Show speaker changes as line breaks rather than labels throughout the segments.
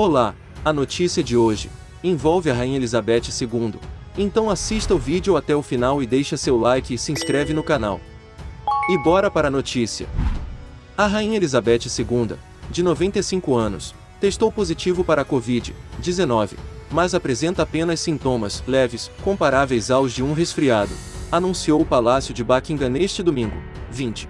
Olá, a notícia de hoje envolve a Rainha Elizabeth II. Então assista o vídeo até o final e deixa seu like e se inscreve no canal. E bora para a notícia. A Rainha Elizabeth II, de 95 anos, testou positivo para a Covid-19, mas apresenta apenas sintomas leves, comparáveis aos de um resfriado, anunciou o Palácio de Buckingham neste domingo, 20.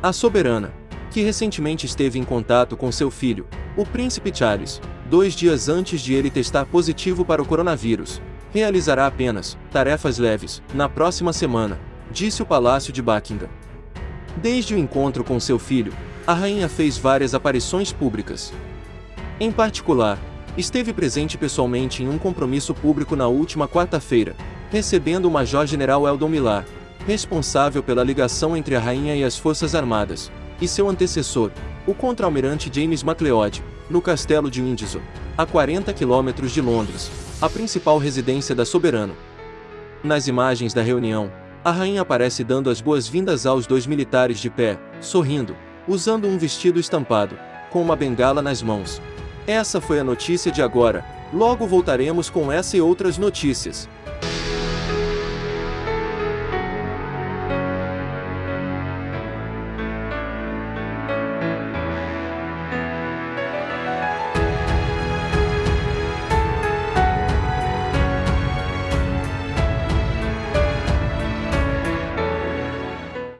A soberana, que recentemente esteve em contato com seu filho, o príncipe Charles, dois dias antes de ele testar positivo para o coronavírus, realizará apenas tarefas leves na próxima semana, disse o Palácio de Buckingham. Desde o encontro com seu filho, a rainha fez várias aparições públicas. Em particular, esteve presente pessoalmente em um compromisso público na última quarta-feira, recebendo o Major-General Eldon Millar, responsável pela ligação entre a rainha e as Forças Armadas, e seu antecessor, o contra-almirante James MacLeod, no castelo de Windsor, a 40 quilômetros de Londres, a principal residência da soberana. Nas imagens da reunião, a rainha aparece dando as boas-vindas aos dois militares de pé, sorrindo, usando um vestido estampado, com uma bengala nas mãos. Essa foi a notícia de agora, logo voltaremos com essa e outras notícias.